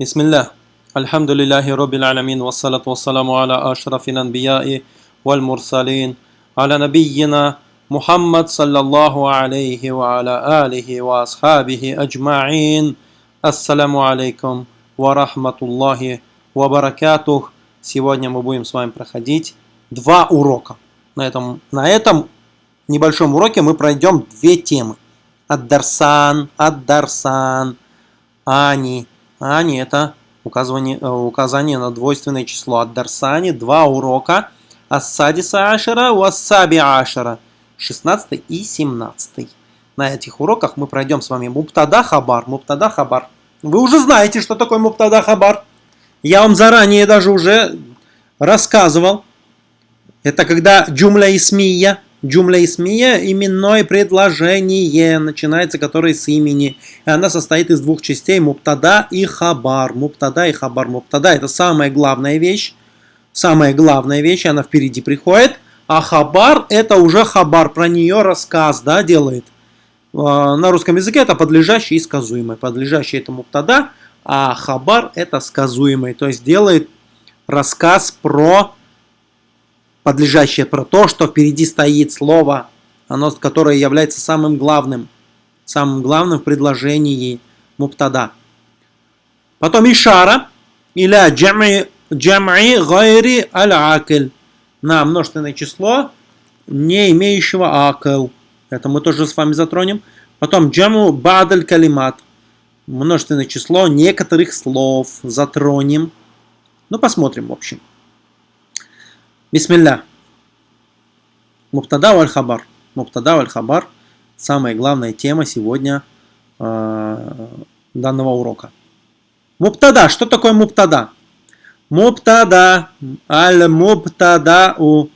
بسم الله الحمد لله رب العالمين والصلاة والسلام على أشرف الأنبياء والمرسلين على نبينا محمد صلى الله عليه وعلى آله وأصحابه أجمعين السلام عليكم ورحمة الله وبركاته Сегодня мы будем с вами проходить два урока. На этом, на этом небольшом уроке мы пройдем две темы. Аддарсан, Аддарсан, Ани, Ани – это указание, э, указание на двойственное число. От Дарсани два урока. Ассадиса Ашера, Уассаби Ашера. 16 и 17. На этих уроках мы пройдем с вами Муптада Хабар. Муптада Хабар. Вы уже знаете, что такое Муптада Хабар. Я вам заранее даже уже рассказывал. Это когда джумля исмия Джумля исмия – именное предложение, начинается которое с имени. И она состоит из двух частей – муптада и хабар. Муптада и хабар. Муптада – это самая главная вещь. Самая главная вещь, она впереди приходит. А хабар – это уже хабар, про нее рассказ да, делает. А, на русском языке это подлежащий и сказуемый. Подлежащий – это муптада, а хабар – это сказуемый. То есть делает рассказ про подлежащее про то, что впереди стоит слово, оно, которое является самым главным, самым главным в предложении муптада. Потом ишара, или джам'i гайри аль-акл, на множественное число, не имеющего акл. Это мы тоже с вами затронем. Потом джаму бадаль калимат, множественное число некоторых слов затронем. Ну, посмотрим, в общем. Бисмилля. Муптада валь хабар. Муптада валь хабар. Самая главная тема сегодня э, данного урока. Муптада. Что такое муптада? Муптада. Аль муптада. У,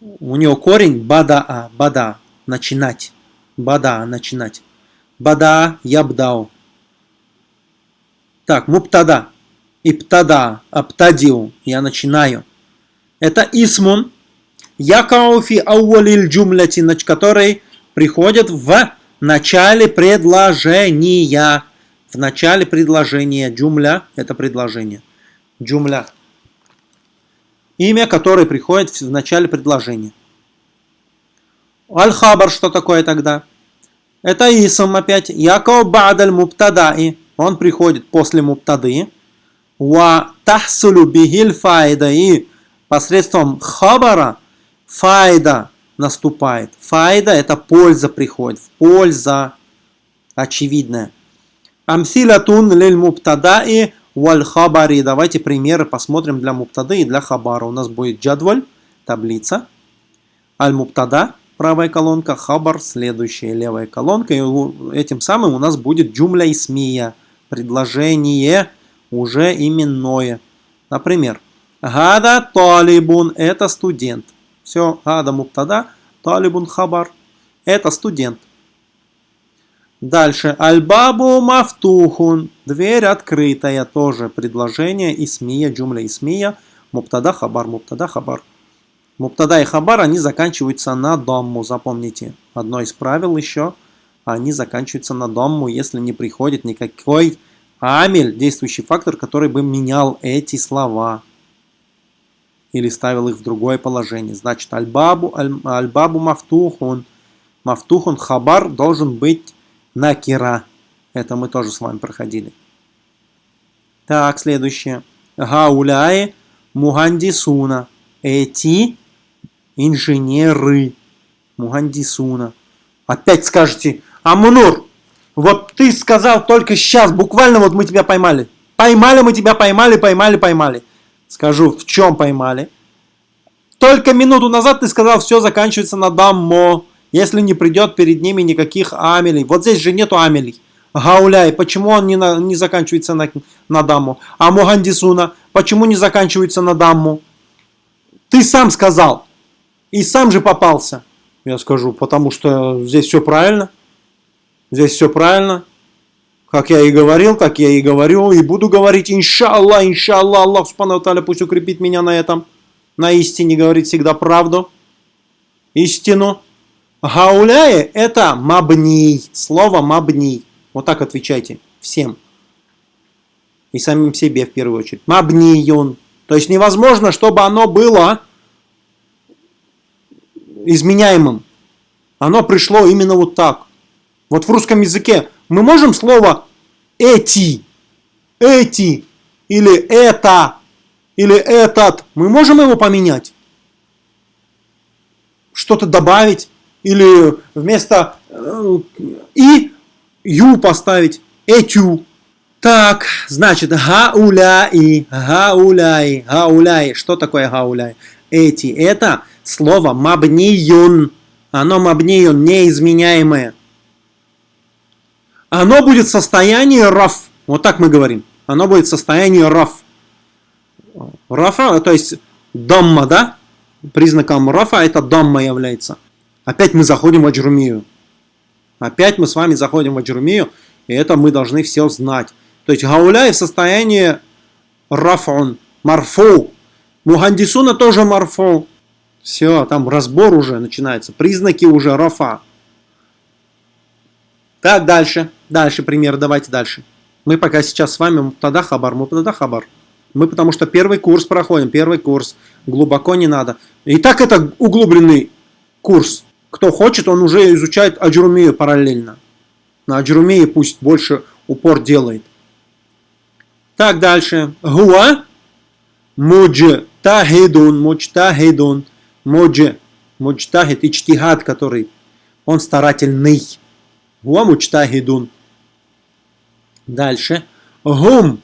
у него корень бада. Бада. Начинать. Бада. Начинать. Бада. Ябдау. Так, муптада. Иптада. Аптадиу. Я начинаю. Это исмун, якауфи ауалиль джумляти, который приходит в начале предложения. В начале предложения. Джумля – это предложение. Джумля. Имя, которое приходит в начале предложения. Аль-Хабар, что такое тогда? Это исм опять. Яков бадаль муптадаи. Он приходит после муптады. Ва тахсулю бихиль файда. И посредством хабара файда наступает. Файда это польза приходит. Польза очевидная. Амсилатун лиль муптадаи валь хабари. Давайте примеры посмотрим для муптады и для хабара. У нас будет джадваль, таблица. Аль муптада, правая колонка, хабар, следующая левая колонка. И этим самым у нас будет джумля исмия, предложение уже именное. Например, Гада талибун – это студент. Все, гада муптада, талибун хабар – это студент. Дальше. Альбабу мафтухун. Дверь открытая. Тоже предложение. Исмия, джумля исмия. Муптада хабар, муптада хабар. Муптада и хабар, они заканчиваются на домму. Запомните. Одно из правил еще. Они заканчиваются на домму, если не приходит никакой амель, действующий фактор, который бы менял эти слова или ставил их в другое положение. Значит, альбабу, альбабу мафтухун. Мафтухун хабар должен быть накира. Это мы тоже с вами проходили. Так, следующее. Гауляи мухандисуна. Эти инженеры. Мухандисуна. Опять скажете, Амунур, вот ты сказал только сейчас, буквально вот мы тебя поймали. Поймали мы тебя, поймали, поймали, поймали. Скажу, в чем поймали. Только минуту назад ты сказал, все заканчивается на даммо, если не придет перед ними никаких амелей. Вот здесь же нету амелей. Гауляй, почему он не, на, не заканчивается на, на дамму? А Мухандисуна, почему не заканчивается на дамму? Ты сам сказал. И сам же попался. Я скажу, потому что здесь все правильно. Здесь все правильно. Как я и говорил, как я и говорю, и буду говорить, иншаллах, иншаллах, Аллах Субхану Таля пусть укрепит меня на этом. На истине говорит всегда правду, истину. Гауляе это мабний, слово мабний. Вот так отвечайте всем. И самим себе в первую очередь. Мабниюн. То есть невозможно, чтобы оно было изменяемым. Оно пришло именно вот так. Вот в русском языке мы можем слово эти, эти, или это, или этот, мы можем его поменять? Что-то добавить? Или вместо э, и ю поставить, этю. Так, значит, гауляи, гауляи, гауляи. Что такое гауляи? Эти. Это слово мабниюн. Оно мабниюн, неизменяемое. Оно будет в состоянии раф. Вот так мы говорим. Оно будет в состоянии раф. Рафа, то есть дамма, да? Признаком рафа это дамма является. Опять мы заходим в аджрумию. Опять мы с вами заходим в аджрумию, и это мы должны все знать. То есть гауляй в состоянии рафун, марфу. Мухандисуна тоже марфу. Все, там разбор уже начинается. Признаки уже рафа. Так, дальше. Дальше пример, давайте дальше. Мы пока сейчас с вами тогда хабар, мы тогда хабар. Мы потому что первый курс проходим, первый курс. Глубоко не надо. И так это углубленный курс. Кто хочет, он уже изучает аджрумию параллельно. На аджрумии пусть больше упор делает. Так, дальше. Гуа муджтахидун, муджтахидун, мудж, муджтахид, ичтихад, который, он старательный. Гуа мучтахидун. Дальше. Гум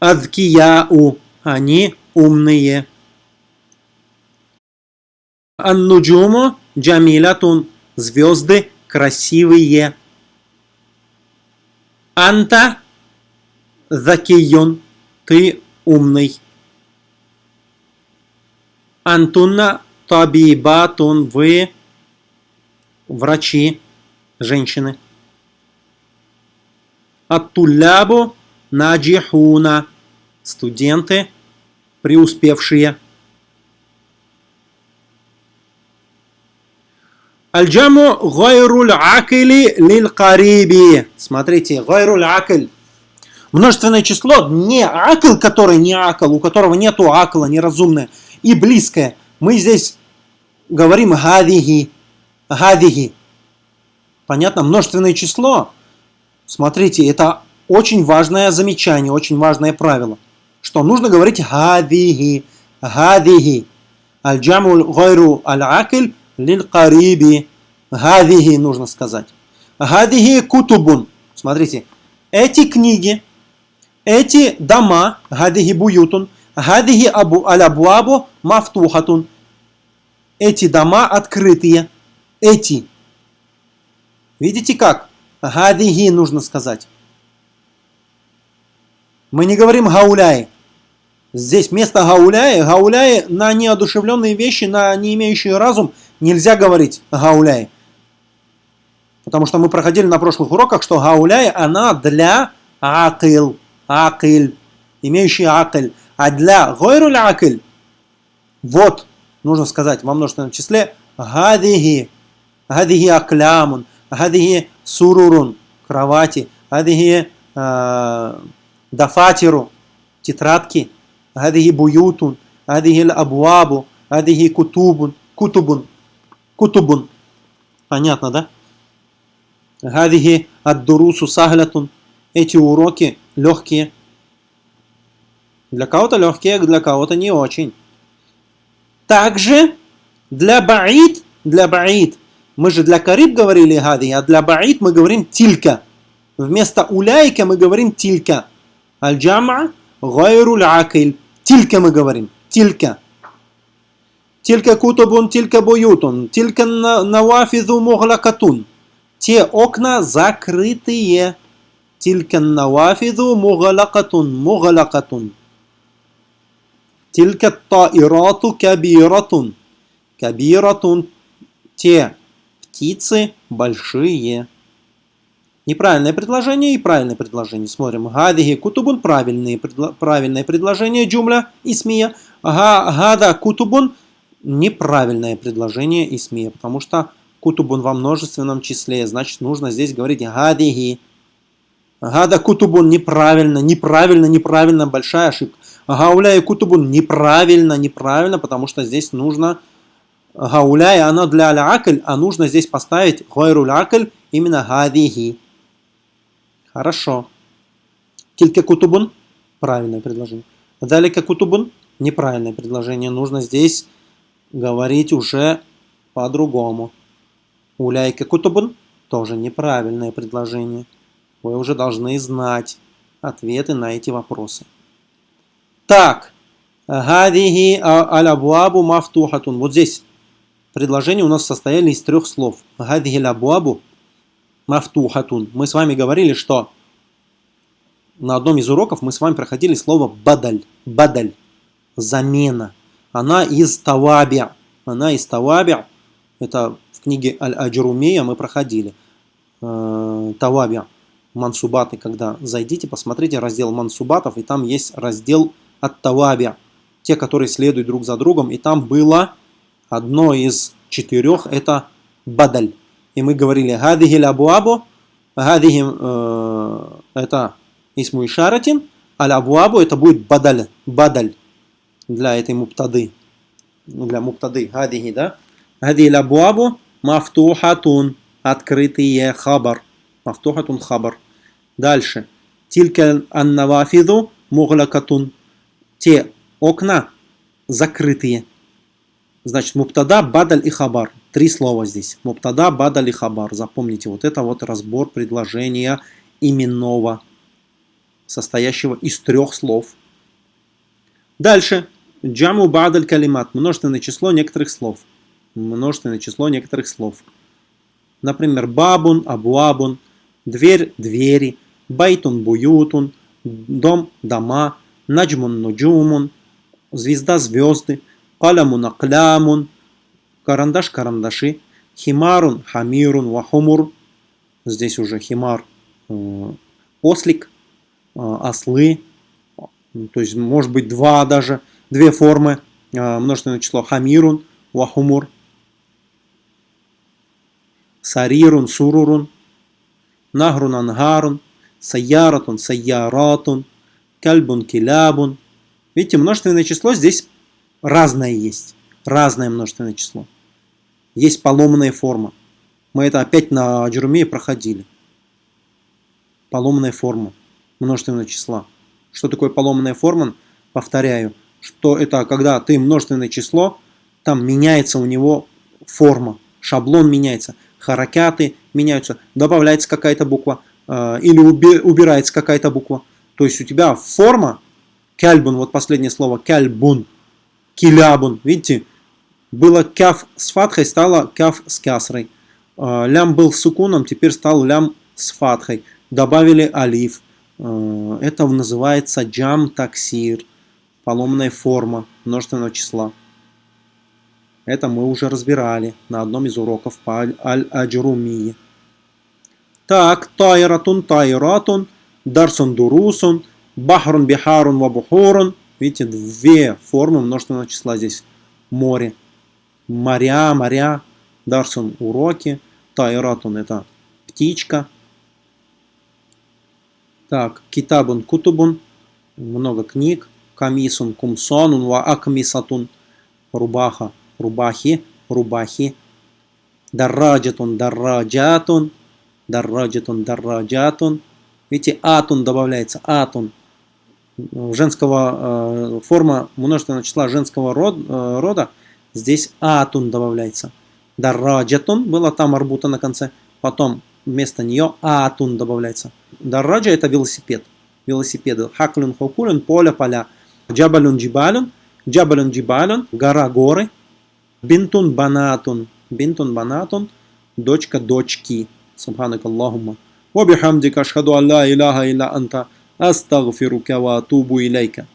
адкияу. Они умные. Аннуджуму джамилятун. Звезды красивые. Анта закиюн. Ты умный. Антунна табибатун. Вы врачи женщины. Аттулябу наджихуна. Студенты преуспевшие. Альджаму гайруль акили лил кариби. Смотрите, гайруль акиль. Множественное число, не акл, который не акл, у которого нету акла, неразумное, и близкое. Мы здесь говорим гадиги, гадиги. Понятно? Множественное число, смотрите, это очень важное замечание, очень важное правило, что нужно говорить гадиги, гадиги. Аль-джаму гайру аль-акиль лиль-кариби. Гадиги нужно сказать. Гадиги кутубун. Смотрите, эти книги, эти дома, гадиги буютун, абу аль-абуабу мафтухатун. Эти дома открытые. Эти Видите как? Гадиги нужно сказать. Мы не говорим гауляй. Здесь вместо гауляй, гауляй на неодушевленные вещи, на не имеющие разум, нельзя говорить гауляй. Потому что мы проходили на прошлых уроках, что гауляй, она для акил, акил, имеющий акиль. А для гойруль акиль, вот, нужно сказать во множественном числе, гадиги, гадиги аклямун, Гадихи сурурун – кровати. Гадихи дафатиру – тетрадки. Гадихи буютун. Гадихи абуабу. Гадихи кутубун. Кутубун. Кутубун. Понятно, да? Гадихи аддурусу саглятун. Эти уроки легкие. Для кого-то легкие, для кого-то не очень. Также для баид, для баид мы же для кариб говорили гади, а для баид мы говорим тилька. Вместо уляйка мы говорим тилька. Аль-джама гайру акиль. Тилька мы говорим. Тилька. Тилька кутубун, тилька буютун, тилька навафизу муглакатун. Те окна закрытые. Тилька навафизу муглакатун, муглакатун. Тилька таирату кабиратун. Кабиратун. Те птицы большие. Неправильное предложение и правильное предложение. Смотрим. Гадиги кутубун правильные, правильное предложение джумля исмия. Гада кутубун неправильное предложение исмия, потому что кутубун во множественном числе, значит нужно здесь говорить гадиги. Гада кутубун неправильно, неправильно, неправильно, большая ошибка. Гауляй кутубун неправильно, неправильно, потому что здесь нужно гауляй, оно для алякль, а нужно здесь поставить гойру акль именно гадихи. Хорошо. Тилька кутубун правильное предложение. Далека кутубун неправильное предложение. Нужно здесь говорить уже по-другому. Уляйка кутубун тоже неправильное предложение. Вы уже должны знать ответы на эти вопросы. Так, гадихи алябуабу мафтухатун. Вот здесь предложения у нас состояли из трех слов. Гадихи алябуабу мафтухатун. Мы с вами говорили, что на одном из уроков мы с вами проходили слово бадаль. Бадаль. Замена. Она из таваби. Она из таваби. Это в книге Аль-Аджрумия мы проходили. Э, таваби мансубаты, когда зайдите, посмотрите раздел мансубатов, и там есть раздел от таваби, те, которые следуют друг за другом, и там было одно из четырех, это بدل. И мы говорили, هذه الأبواب, هذه, э, это اسم إشارة, а الأبواب это будет بدل, بدل для этой мубтады, для мубтады, هذه, да? هذه الأبواب مفتوحة, открытые خبر. مفتوحة خبر. Дальше. تلك النوافذ مغلقة. Те окна закрытые. Значит, муптада, бадаль и хабар. Три слова здесь. Муптада, бадаль и хабар. Запомните, вот это вот разбор предложения именного, состоящего из трех слов. Дальше. Джаму бадаль калимат. Множественное число некоторых слов. Множественное число некоторых слов. Например, бабун, абуабун, дверь, двери, байтун, буютун, дом, дома, наджмун, нуджумун, звезда, звезды, калямун, аклямун, карандаш, карандаши, химарун, хамирун, вахумур, здесь уже химар, э, ослик, э, ослы, то есть может быть два даже, две формы, э, множественное число. Хамирун, вахумур, сарирун, сурурун, нагрун, ангарун, саяратун, саяратун, кальбун, килябун. Видите, множественное число здесь разное есть. Разное множественное число. Есть поломанная форма. Мы это опять на Джеруме проходили. Поломанная форма множественного числа. Что такое поломанная форма? Повторяю, что это когда ты множественное число, там меняется у него форма, шаблон меняется харакяты меняются, добавляется какая-то буква э, или уби, убирается какая-то буква. То есть у тебя форма кяльбун, вот последнее слово кяльбун, килябун, видите, было кяф с фатхой, стало кяф с кясрой. Э, лям был сукуном, теперь стал лям с фатхой. Добавили алиф. Э, это называется джам таксир, поломная форма множественного числа. Это мы уже разбирали на одном из уроков по Аль-Аджрумии. Так, тайратун, тайратун, дарсун, дурусун, бахрун, бихарун, вабухурун. Видите, две формы множественного числа здесь. Море. Моря, моря. Дарсун – уроки. Тайратун – это птичка. Так, китабун, кутубун. Много книг. Камисун, кумсонун, ва акмисатун. Рубаха рубахи, рубахи. Дарраджатун, дарраджатун, дарраджатун, дарраджатун. Видите, атун добавляется, атун женского, э, форма множественного числа женского э, рода, здесь атун добавляется. Дараджатун было там арбута на конце, потом вместо нее атун добавляется. Дараджа это велосипед, велосипеды. Хаклюн хокулюн, поле поля. Джабалюн джибалюн, джабалюн джибалюн, гора горы. Бинтун банатун, бинтун банатун, дочка дочки. Субханак Аллахумма. Вабихамдика шхаду алла иляха илля анта. أستغفرك وأتوب إليك.